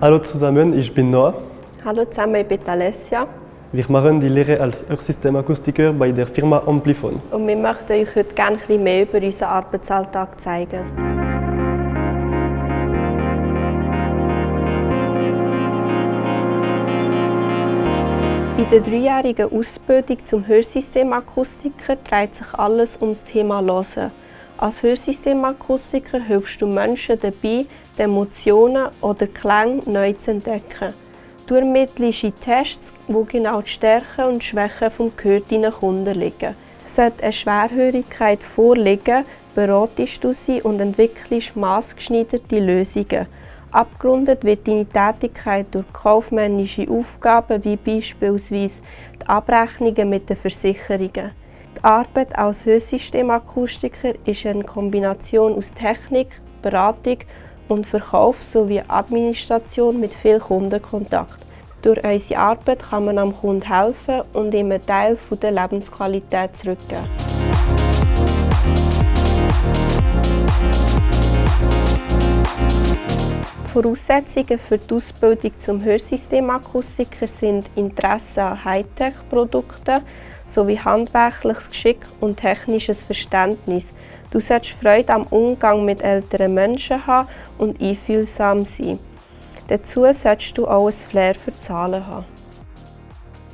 Hallo zusammen, ich bin Noah. Hallo zusammen, ich bin Alessia. Wir machen die Lehre als Hörsystemakustiker bei der Firma Amplifon. Und wir möchten euch heute gerne ein bisschen mehr über unseren Arbeitsalltag zeigen. Bei der dreijährigen Ausbildung zum Hörsystemakustiker dreht sich alles um das Thema Hören. Als Hörsystemakustiker hilfst du Menschen dabei, die Emotionen oder Klänge neu zu entdecken. Du ermittelst in Tests, wo genau die Stärken und Schwächen des Gehör deinen Kunden liegen. Sollte eine Schwerhörigkeit vorliegen, beratest du sie und entwickelst maßgeschneiderte Lösungen. Abgerundet wird deine Tätigkeit durch kaufmännische Aufgaben wie beispielsweise die Abrechnungen mit den Versicherungen. Die Arbeit als Hörsystemakustiker ist eine Kombination aus Technik, Beratung und Verkauf sowie Administration mit viel Kundenkontakt. Durch unsere Arbeit kann man am Kunden helfen und ihm einen Teil der Lebensqualität zurückgeben. Die Voraussetzungen für die Ausbildung zum Hörsystemakustiker sind Interesse an Hightech-Produkten, sowie handwerkliches Geschick und technisches Verständnis. Du solltest Freude am Umgang mit älteren Menschen haben und einfühlsam sein. Dazu solltest du auch ein Flair für Zahlen haben.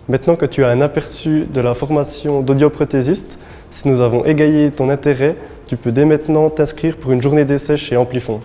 Maintenant que tu as un aperçu de la formation d'audioprothésiste, si nous avons égayé ton intérêt, tu peux dès maintenant t'inscrire pour une journée d'essai chez Amplifon.